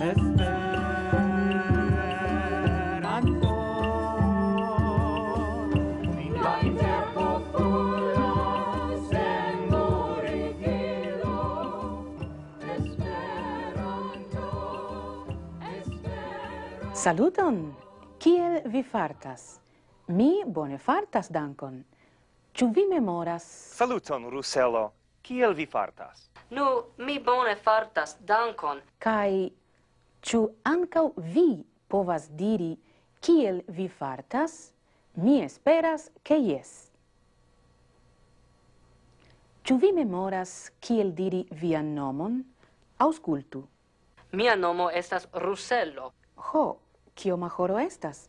Esperanto Linda interpopola sen morigilo Esperanto Esperanto Saluton! Kiel vi fartas? Mi bone fartas, dankon. Ĉu vi memoras? Saluton, Ruselo. Kiel vi fartas? Nu, mi bone fartas, dankon. Kai Ĉu ankaŭ vi povas diri kiel vi fartas? Mi esperas che jes. Ĉu vi memoras kiel diri vian nomon? Aŭskultu. Mia nomo estas Rusello. Ho, kio horo estas?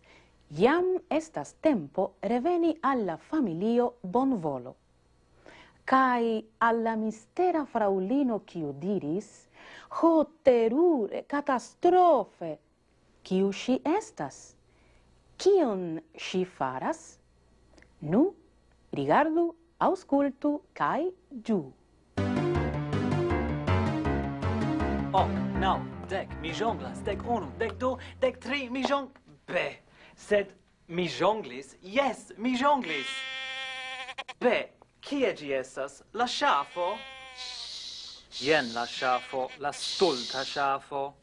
Jam estas tempo reveni alla familio bonvolo. Kai alla mistera fraulino kio diris, Ho, terure, catastrofe! Kiu si estas? Kion si faras? Nu, rigardu, auscultu, cae giu. Oh, nau, dec, mi jonglas, dec unu, dec du, dec tri, mi jong... Be, sed mi jonglis, yes, mi jonglis! Be, kie gi estas? La shafo? Jen la ŝafo, la stulta ŝafo.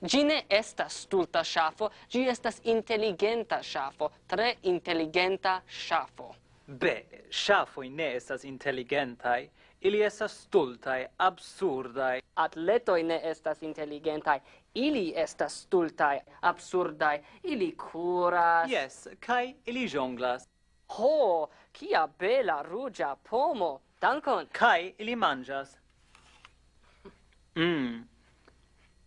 Gi ne estas stulta ŝafo, gi estas inteligenta ŝafo, tre inteligenta ŝafo. Be, ŝafoj ne estas inteligentaj, ili estas stultaj, absurdaj. Atletoj ne estas inteligentaj, ili estas stultaj, absurdaj, ili kuras. Yes, kaj ili jonglas. Ho, kia bela rugia pomo! Dankon! Kai ili manjas. Mm.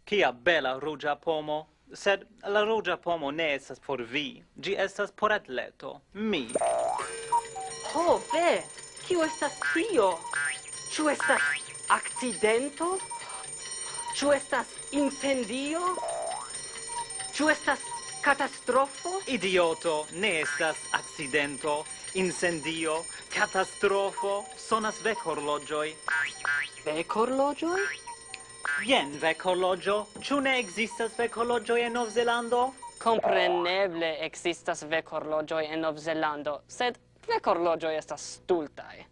Kia bela rugia pomo, sed la rugia pomo ne estas por vi, gi estas por atleto, mi. Ho, ve, kio estas tio? Ĉu estas accidento? Ĉu estas incendio? Ĉu estas catastrofo? Idioto, ne estas accidento, incendio, catastrofo, sonas vec horlogioi. Vec horlogioi? Kien vecologio? Ciu ne ekzistas vecologio en Novzelando? Compreneble existas vecorlogioi en Novzelando, sed vecorlogioi estas stultae.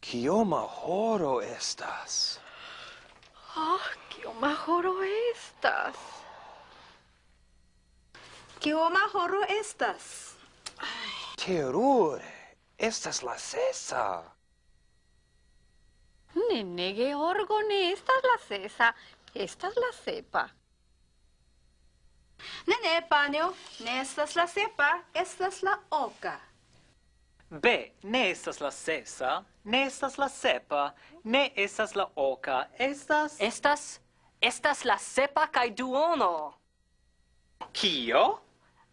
Kioma horo estas? Ah, oh, kioma horo estas? Kioma horo estas? Terure, estas la sesa. Nenne Georgo ne estas la sesa, estas la sepa. Ne, ne, panio, ne estas la sepa, estas la oca. Be, ne estas la sesa, ne estas la sepa, ne estas la oca, estas... Estas... Estas la sepa kai duono. Kio?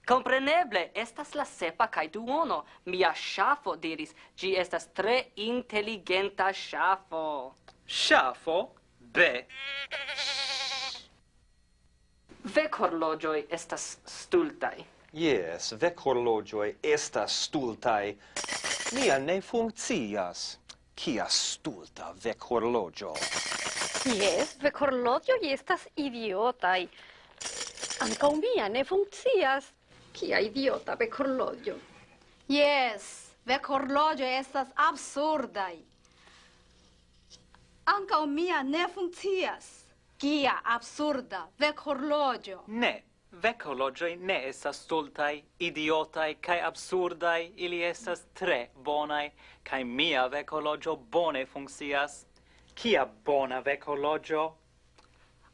Compreneble, estas la sepa cae duono. Mia shafo diris, gi estas tre inteligenta shafo. Shafo? Be. Vec horlogioi estas stultai. Yes, vec horlogioi estas stultai. Mia ne funccias. Kia stulta vec horlogio. Yes, vec horlogioi estas idiotai. Anca mia ne funccias. Kia idiota bec horlogio. Yes, bec horlogio estas absurdai. Anca mia ne funccias. Kia absurda vec horlogio. Ne, vec horlogioi ne estas stultai, idiotai, kai absurdai. Ili estas tre bonai, kai mia vec horlogio bone funccias. Kia bona vec horlogio?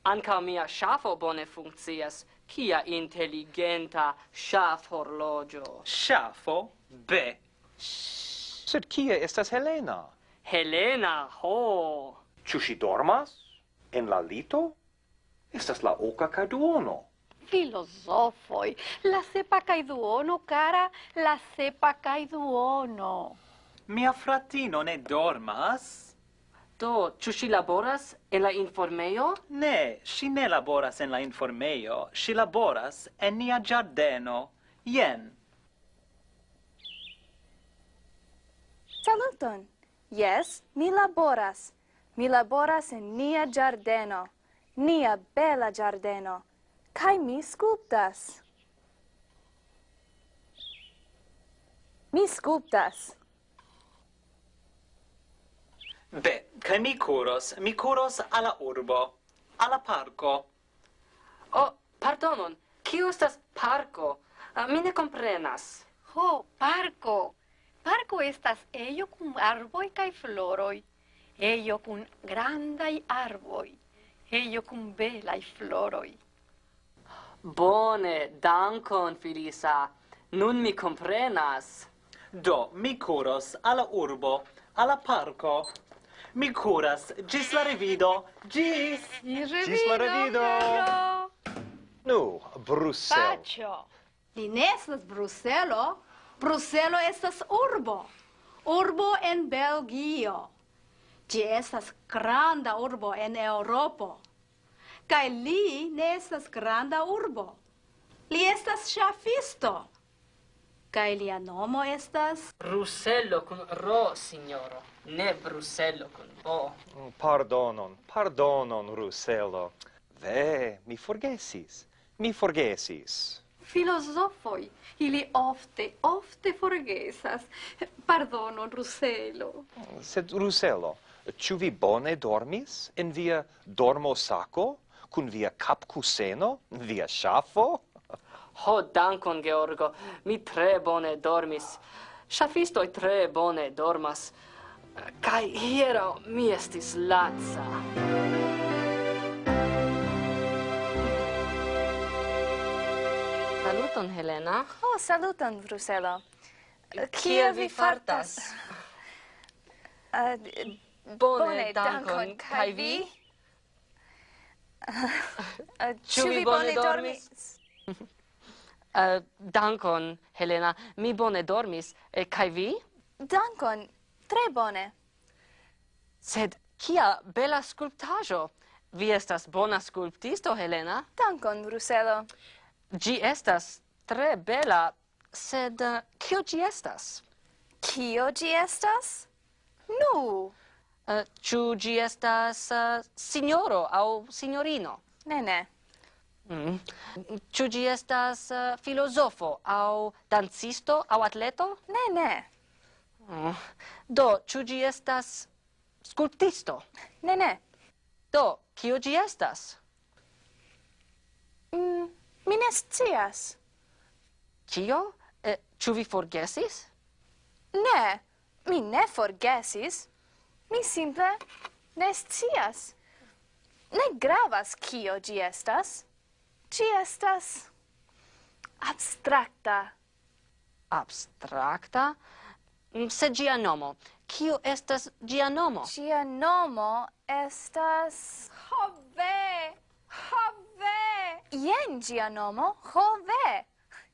Ancao mia shafo bone funccias, Kia intelligenta shaf horlogio. Shafo? Be! Sed kia estas Helena? Helena, ho! Ciu si dormas? En la lito? Estas la oka ca duono. Filosofoi, la sepa kaj duono, cara, la sepa kaj duono. Mia fratino ne dormas? Do, ciu si laboras en la informeio? Ne, si ne laboras en la informeio. Si laboras en nia giardeno. Jen. Saluton. Yes, mi laboras. Mi laboras en nia giardeno, nia bela giardeno, kai mi sculptas. Mi sculptas. Be, kai mi kuros, mi kuros alla urbo, alla parco. Oh, pardonon, kio estas parco? Uh, ah, mi ne comprenas. Ho, parco! Parco estas ello cum arboi cae floroi, ello cum grandai arboi, ello cum belai floroi. Bone, dankon, Filisa. Nun mi comprenas. Do, mi curos alla urbo, alla parco, Mi curas. Gis la revido. Gis! Gis la revido! Nu, Brussel. Pacio! Li ne estas Bruselo. Bruselo estas urbo. Urbo en Belgio. Gi estas granda urbo en Europo. Kai li ne estas granda urbo. Li estas ŝafisto. Kai lia nomo estas Bruselo kun ro, signoro ne Bruselo con O. Oh, pardonon, pardonon, Ruselo. Ve, mi forgesis, mi forgesis. Filosofoi, ili ofte, ofte forgesas. Pardonon, Ruselo. Sed, Ruselo, ciu vi bone dormis en via dormo sako? cun via capcuseno? Via shafo? Ho, dankon, Georgo. Mi tre bone dormis. Shafistoi tre bone dormas. Kai hiero mi estis lazza. Saluton, Helena. Oh, saluton, Bruselo. Kie vi fartas? Uh, bone, dankon. Kai vi? Ah, ĉu vi bone dormis? Ah, dankon, Helena. Mi bone dormis. Eh, e, kai vi? Dankon. Tre bone. Sed kia bela sculptajo! Vi estas bona sculptisto, Helena. Dankon, Bruselo. Gi estas tre bela, sed uh, kio gi estas? Kio gi estas? Nu! Eh, uh, ciu gi estas eh, uh, signoro au signorino? Ne, ne. Mm. Ciu gi estas uh, filosofo au dancisto au atleto? Ne, ne. Oh. Do, ciu gi estas sculptisto? Ne, ne. Do, kio gi estas? Mm, mi ne scias. Kio? Eh, ciu vi forgesis? Ne, mi ne forgesis. Mi simple ne scias. Ne gravas kio gi estas. Ci estas abstracta. Abstracta? Mm, se gia nomo, kio estas gia nomo? Gia nomo estas... Jove! Jove! Jen gia nomo, Jove!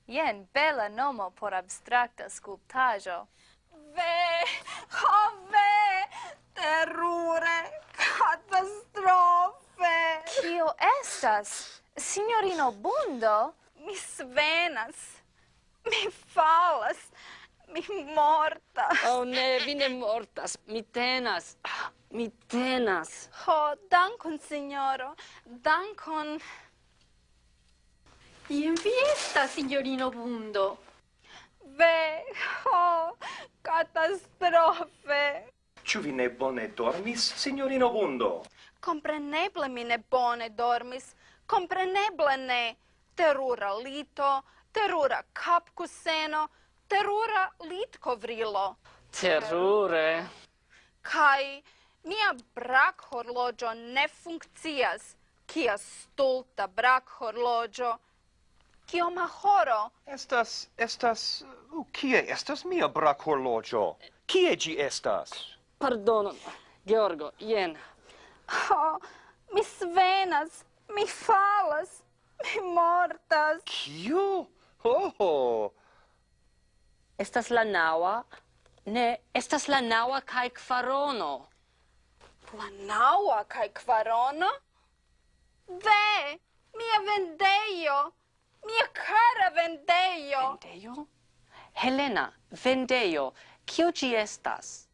Jen bela nomo por abstrakta sculptajo. Ve! Jove! Terure! Catastrofe! Kio estas? Signorino Bundo? Mi svenas. Mi falas. Mi mortas. Oh, ne, vi ne mortas. Mi tenas. Mi tenas. Ho, dankon, signoro. Dankon. Ien vi estas, signorino Bundo? Ve, ho, catastrofe. Ĉu vi ne bone dormis, signorino Bundo? Compreneble mi ne bone dormis. Compreneble ne. Terura lito, terura capcuseno, terura litkovrilo. Terure. Kai mia brak horlogio ne funkcias. Kia stulta brak horloĝo. Kioma horo? Estas, estas, uh, kie estas mia brak horlogio? Kie gi estas? Pardonon, Georgo, jen. Oh, mi svenas, mi falas, mi mortas. Kio? Ho, oh, ho. Estas la naua. Ne, estas la naua kaj kvarono. La naua kai kvarono? Ve, mia vendejo, mia cara vendejo. Vendejo? Helena, vendejo, kio ci estas?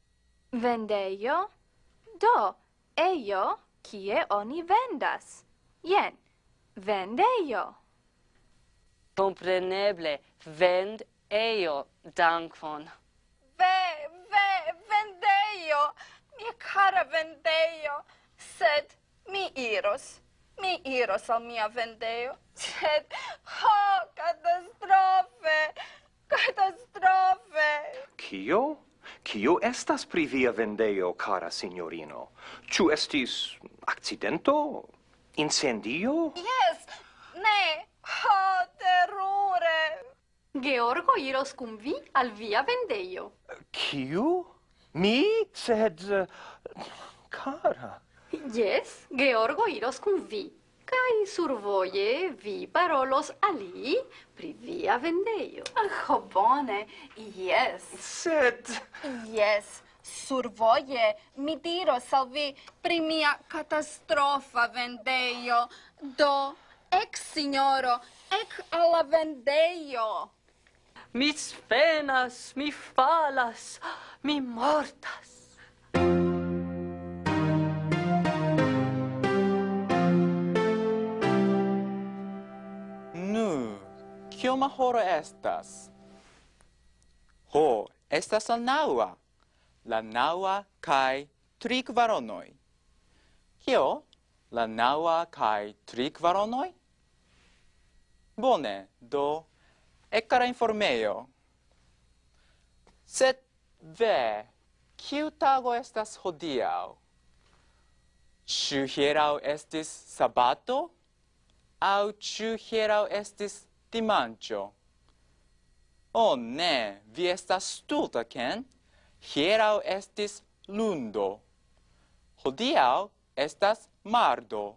Vendejo? Do, ejo, kie oni vendas. Jen, vendejo. Compreneble, vend eio dankon. Ve, ve, vendeio, mia cara vendeio, sed mi iros, mi iros al mia vendeio, sed, ho, catastrofe, catastrofe. Kio? Kio estas pri via vendeio, cara signorino? Ciu estis accidento? Incendio? Yes, ne, ho, teruro. Georgo iros cum vi al via vendeio. Kiu? Mi? Sed... Eh, cara... Yes, Georgo iros cum vi. Cai survoie vi parolos ali pri via vendeio. Ah, oh, bone, yes. Sed... Yes, survoie mi diros al vi pri mia catastrofa vendeio. Do, ex signoro, ec alla vendeio mi sfenas, mi falas, mi mortas. Nu, kioma horo estas? Ho, estas la naua. La naua kai tri kvaronoi. Kio? La naua kai tri kvaronoi? Bone, do ekara informejo. Sed ve, kiu tago estas hodiaŭ? Ĉu hieraŭ estis sabato? Au ĉu hieraŭ estis dimanĉo? O oh, ne, vi estas stulta, Ken. Hieraŭ estis lundo. Hodiaŭ estas mardo.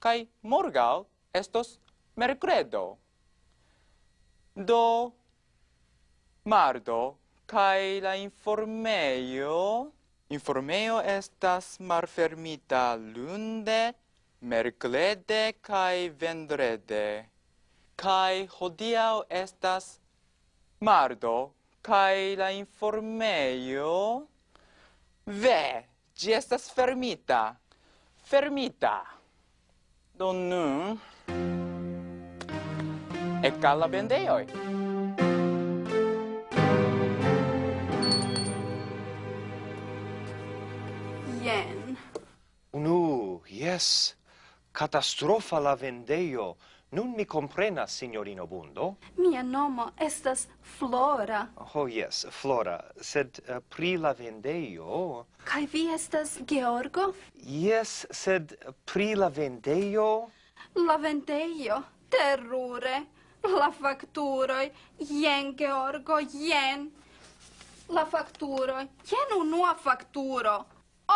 Kaj morgaŭ estos merkredo do mardo kaj la informejo informejo estas malfermita lunde merkrede kaj vendrede. Kaj hodiaŭ estas mardo kaj la informejo ve ĝi estas fermita. Fermita. Do nun ec alla bendeoi. Jen. Nu, yes. Catastrofa la vendeio. Nun mi comprenas, signorino Bundo. Mia nomo estas Flora. Oh, yes, Flora. Sed uh, pri la vendeio... Kai vi estas Georgo? Yes, sed pri la vendeio... La vendeio? Terrore! la facturoi, Jen, Georgo, jen. La facturoi, Jen unua facturo,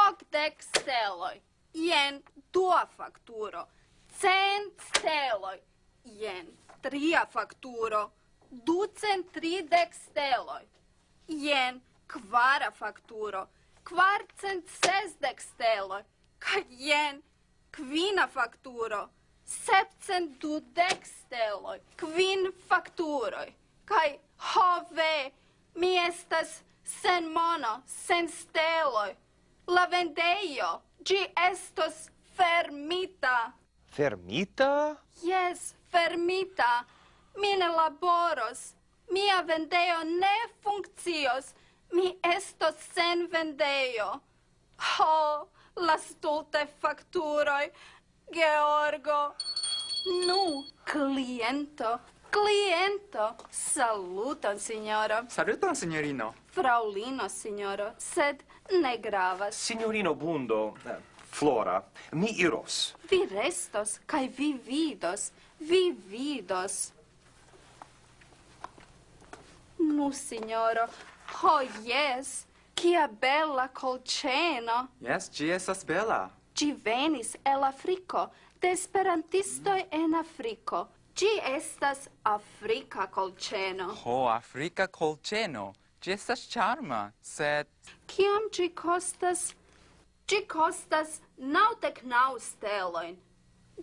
octec steloi, Jen dua facturo, Cent steloi, Jen tria facturo, Ducent tridec steloi, Jen kvara facturo, Kvarcent sesdec steloi, Kaj jen kvina facturo, septcent dudek steloj, kvin fakturoj, ho hove, mi estas sen mono, sen steloi, la vendeio, gi estos fermita. Fermita? Yes, fermita. Mi ne laboros, mia vendejo ne funkcios, mi estos sen vendejo. Ho, oh, la stulte facturoi, Georgo. Nu, cliento. Cliento. Saluton, signoro. Saluton, signorino. Fraulino, signoro. Sed ne gravas. Signorino Bundo, eh, Flora, mi iros. Vi restos, kai vi vidos. Vi vidos. Nu, signoro. Ho, oh, yes. Kia bella colceno. Yes, gi estas bella. Gi venis el Afriko, de esperantistoj en Afriko. Gi estas Afrika colceno. Ho, Afrika kolĉeno. Gi estas charma, sed... Ciam gi costas? Gi costas naŭdek naŭ stelojn.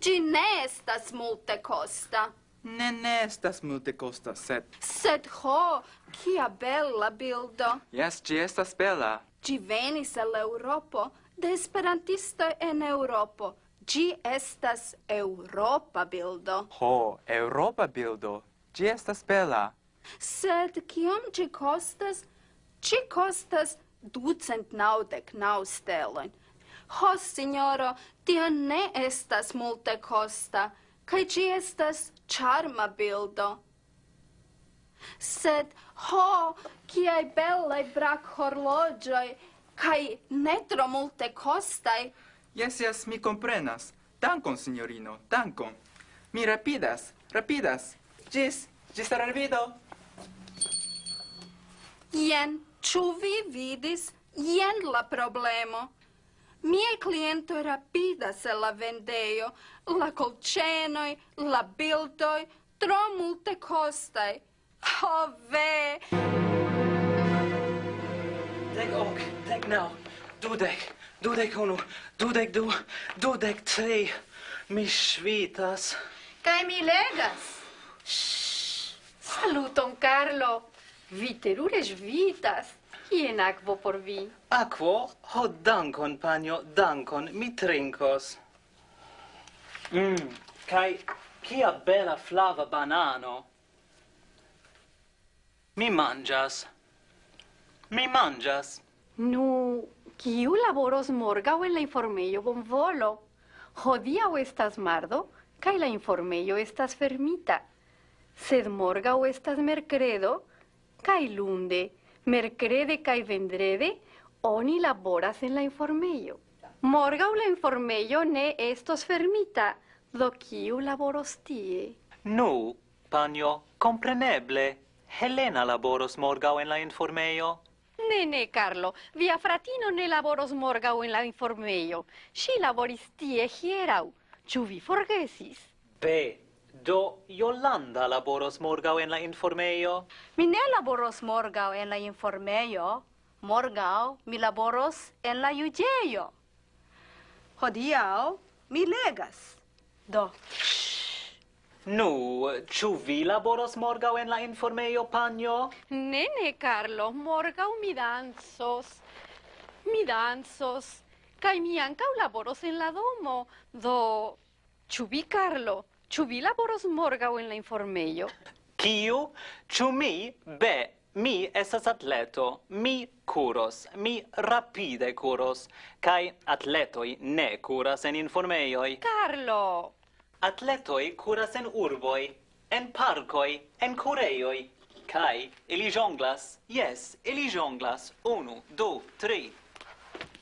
Gi ne estas multe costa. Ne, ne estas multe costa, sed... Sed ho, kia bella bildo. Yes, gi estas bella. Gi venis el Europo, de esperantistoj en Europo. Gi estas Europa bildo. Ho, Europa bildo. Gi estas bela. Sed kiom ĝi kostas? Ĝi kostas ducent naŭdek naŭ stelojn. Ho, signoro, tio ne estas multe costa, kaj ĝi estas charma bildo. Sed, ho, kiaj belaj brakhorloĝoj! Kai ne tro multe costai. Yes, yes, mi comprenas. Dankon, signorino, dankon. Mi rapidas, rapidas. Gis, gis al revido. Jen, ĉu vi vidis? Jen la problemo. Mie cliento rapidas el la vendeo, la colcenoi, la bildoi, tro multe costai. Oh, ve! dec ok, dec nau, dudec, dudec unu, dudec du, dudec tri. Mi svitas. Kai mi legas. Shhh. Saluton, Carlo. Vi terure svitas. Kien akvo por vi? Akvo? Ho, dankon, panjo, dankon. Mi trinkos. Mm, kai kia bela flava banano. Mi mangias. Mi mangias. Nu, kiu laboros morgau en la informeio bonvolo? Hodiau estas mardo, kai la informeio estas fermita. Sed morgau estas mercredo, kai lunde, mercrede kai vendrede, oni laboras en la informeio. Morgau la informeio ne estos fermita, do kiu laboros tie? Nu, panjo, compreneble, Helena laboros morgau en la informeio. Ne, ne, Carlo, via fratino ne laboros morgau en la informeio. Si laboris tie hierau. Ciu vi forgesis? Be, do Yolanda laboros morgau en la informeio? Mi ne laboros morgau en la informeio. Morgau mi laboros en la juĝejo. Hodiaŭ mi legas. Do. Nu, ĉu vi laboros morgaŭ en la informejo, panjo? Ne, ne, Carlo, morgaŭ mi dancos. Mi dancos. Kaj mi ankaŭ laboros en la domo. Do, ĉu vi, Carlo, ĉu vi laboros morgaŭ en la informejo? Kiu? Ĉu mi? Be, Mi estas atleto, mi curos, mi rapide curos, cae atletoi ne curas en informeioi. Carlo! atletoi curas en urboi, en parcoi, en kurejoj. kai ili jonglas. Yes, ili jonglas. Unu, du, tri.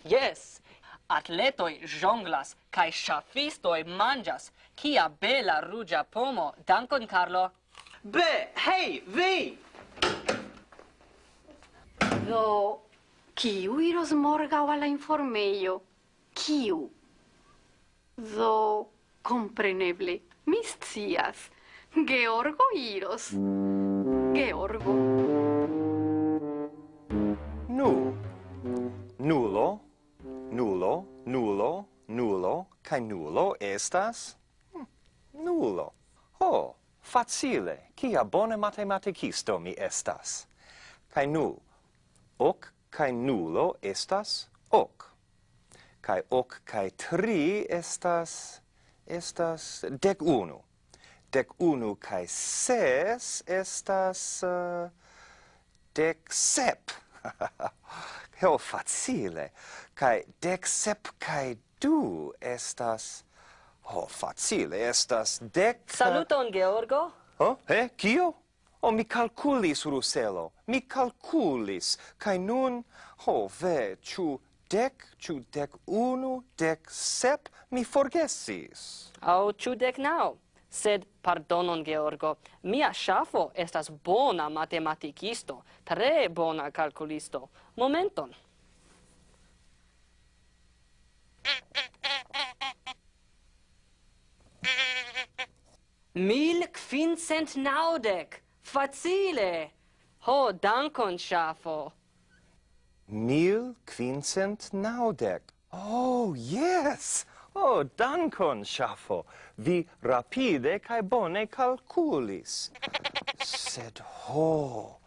Yes, atletoi jonglas kai ŝafistoj manĝas. Kia bela rugia pomo. Dankon, Carlo. Be, hei, vi! Do, kiu iros morgau alla informeio? Kiu? Do, Compreneble, mi scias. Georgo iros. Georgo. Nu. Nulo, nulo, nulo, nulo, kai nulo estas hm, nulo. Ho, facile, kia bone matematikisto mi estas. Kai nu, ok kai nulo estas ok. Kai ok kai tri estas estas dec unu. Dec unu cae ses estas eh, uh, dec sep. Heo facile. Cae dec sep cae du estas... Ho, oh, facile, estas dec... Eh, Saluton, Georgo. Oh, eh, kio? Oh, mi calculis, Ruselo, mi calculis, cae nun, ho, oh, ve, ciu dec, ciu dec unu, dec sep, mi forgesis. Au ciu dec nau. Sed, pardonon, Georgo, mia shafo estas bona matematicisto, tre bona calculisto. Momenton. Mil quincent naudec. Facile. Ho, dankon, shafo. Mil quincent naudec. Oh, yes! Oh, dankon, Ŝafo. Vi rapide kai bone calculis. Sed ho,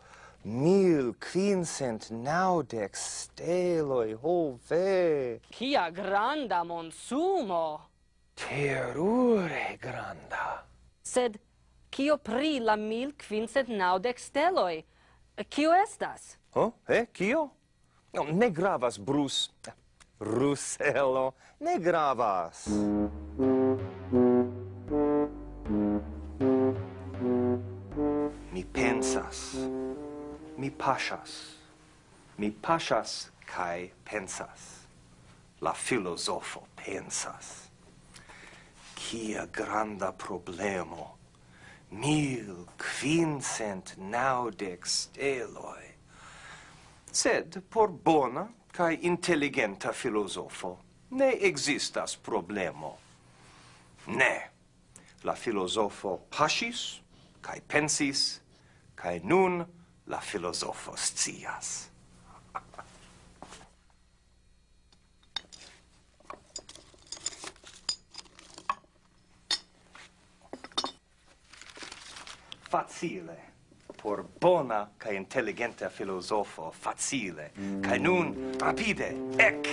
mil quincent naudec steloi, ho ve! Kia granda monsumo! Terure granda! Sed, kio pri la mil quincent naudec steloi? Kio estas? Oh, eh, kio? No, ne gravas, Bruce. Ruselo, ne gravas. Mi pensas, mi pasas, mi pasas kai pensas. La filosofo pensas. Kia granda problemo, mil quincent naudec steloi. Sed por bona cae intelligenta filosofo, ne existas problemo. Ne. La filosofo pasis, cae pensis, cae nun la filosofo scias. facile por bona ca inteligenta filosofo facile Ca nun rapide ek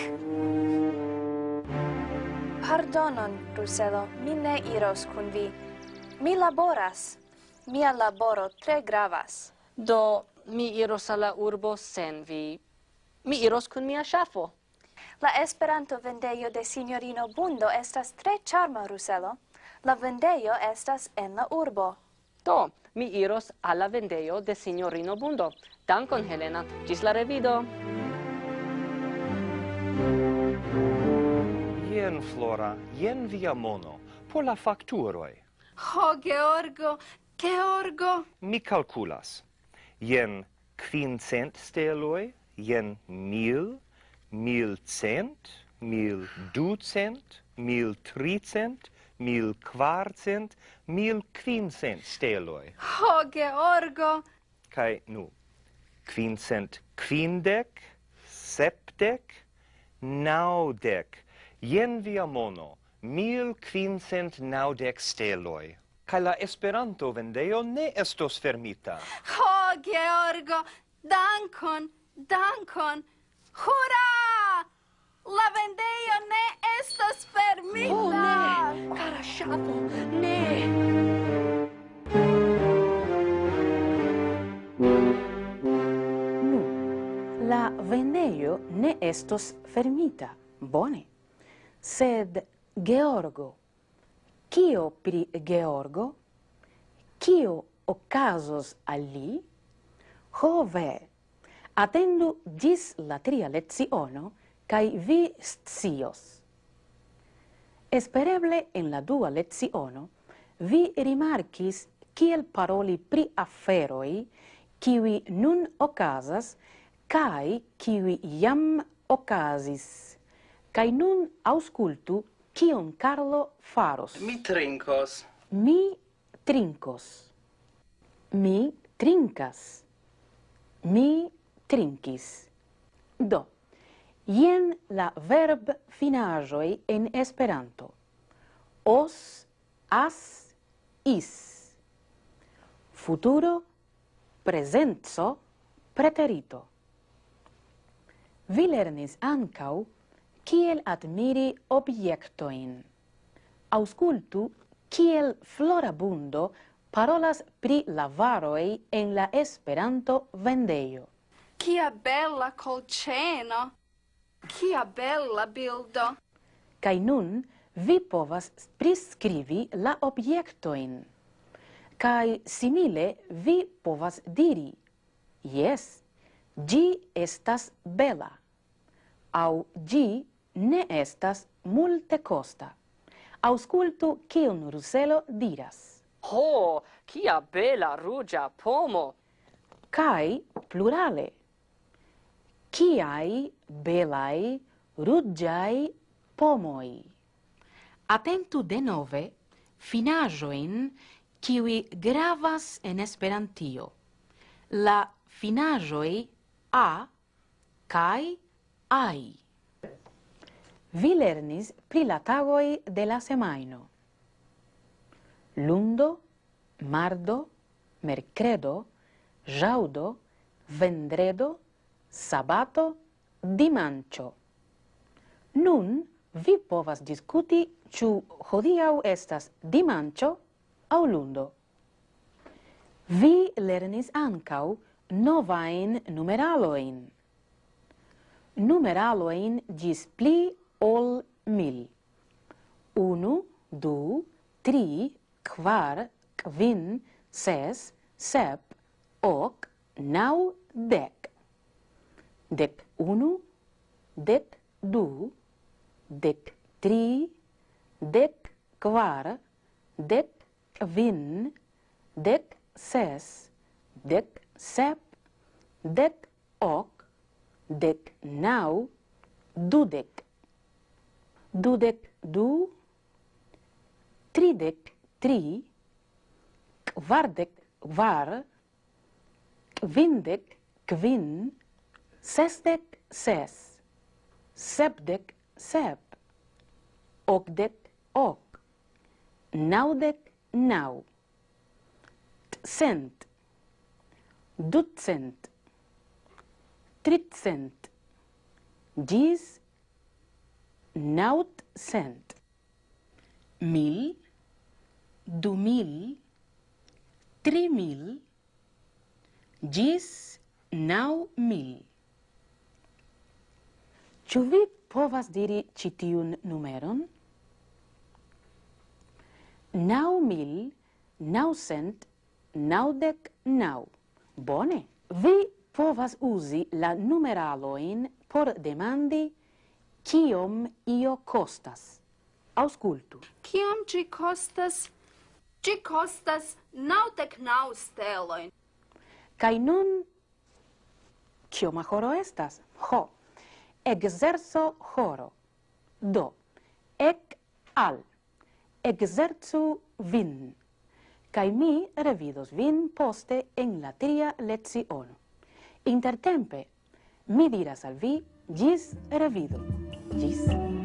Pardonon, Ruselo, mi ne iros kun vi. Mi laboras. Mia laboro tre gravas. Do, mi iros alla urbo sen vi. Mi iros kun mia ŝafo. La Esperanto vendejo de signorino Bundo estas tre charma, Ruselo. La vendejo estas en la urbo. Do, mi iros alla vendejo de signorino Bundo. Dankon, Helena. Gis la revido. Jen, Flora, jen via mono, por la facturoi. Ho, Georgo, Georgo! Mi calculas. Jen quincent steloi, jen mil, mil cent, mil ducent, mil tricent, mil quarcent, mil quincent steloi. Ho, Georgo! Kai nu, quincent quindec, septec, naudec, Jen via mono, mil quincent naudec steloi. Cae la Esperanto vendeo ne estos fermita. Ho, Georgo, dankon, dankon, hurra! La vendejo ne estos fermita! Oh, ne, cara shapo, ne! Nu, la vendeio ne estos fermita. Bone. Sed Georgo, kio pri Georgo? Kio occasos al li? Hove, atendu gis la tria leziono, cae vi scios. Espereble en la dua leziono, vi rimarcis kiel paroli pri aferoi kiwi nun occasas, cae kiwi jam occasis. Kai nun auscultu kion Carlo faros. Mi trinkos. Mi trinkos. Mi trinkas. Mi trinkis. Do, jen la verb finajoi en Esperanto. Os, as, is. Futuro, presenzo, preterito. Vi lernis ancau kiel admiri objektoin. Auscultu kiel florabundo parolas pri lavaroi en la Esperanto vendejo. Kia bella colceno! Kia bella bildo! Kai nun vi povas priskrivi la objektoin. Kai simile vi povas diri, jes, gi estas bela, au gi ne estas multe costa. Auscultu kiun ruselo diras. Ho, kia bela rugia pomo! Kai plurale. Kiai belai rugiai pomoi. Atentu denove finajoin kiwi gravas en Esperantio. La finajoi a kai ai. Vi lernis pri la tagoi de la semaino. Lundo, mardo, mercredo, jaudo, vendredo, sabato, dimancio. Nun vi povas diskuti ĉu hodiaŭ estas dimanĉo aŭ lundo. Vi lernis ankaŭ novain numeraloin. Numeraloin gis pli ol mil. Unu, du, tri, kvar, kvin, ses, sep, ok, nau, dek. Dec unu, dec du, dec tri, dec kvar, dec kvin, dec ses, dec sep, dec ok, dec nau, dudek dudec du, tridec tri, kvardek var, kvindek kvin, sesdek ses, sepdec sep, okdek ok, naudec nau, cent, ducent, tricent, gis naut cent, mil, du mil, tri mil, gis nau mil. Ĉu vi povas diri ĉi tiun numeron? Nau mil, nau cent, naŭdek naŭ. Bone, vi povas uzi la numeraloin por demandi Ciom io costas? Auscultu. Ciom ci costas? Ci costas nautec nau steloin. Cai nun, ciom horo estas? Ho. Exerso horo. Do. Ec al. Exerzu vin. Cai mi revidos vin poste en la tria leziono. Intertempe, mi diras al vi, gis revido. Peace.